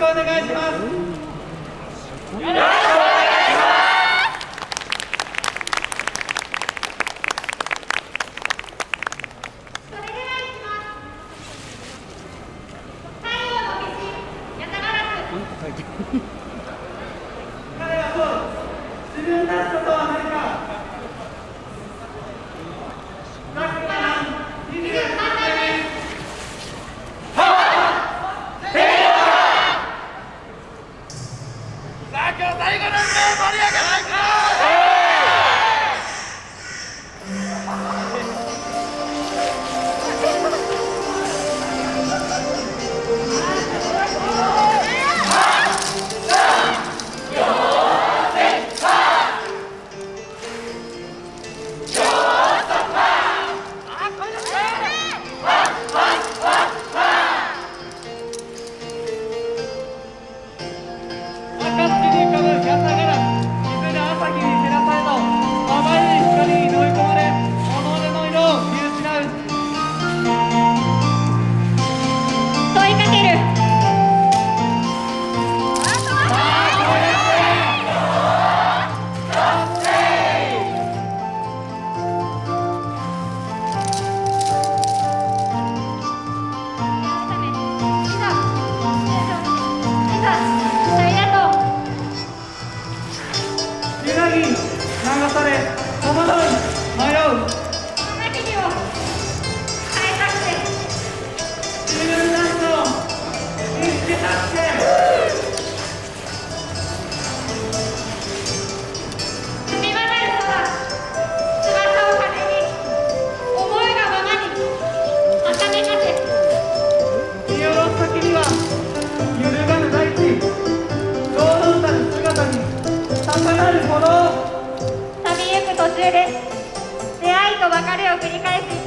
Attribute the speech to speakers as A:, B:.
A: くお願いします。よろしくお願いし
B: それではいきます
A: さあ今日最後の運動盛り上げないか！揺らぎ流され戸惑い迷う。
B: 別れを繰り返す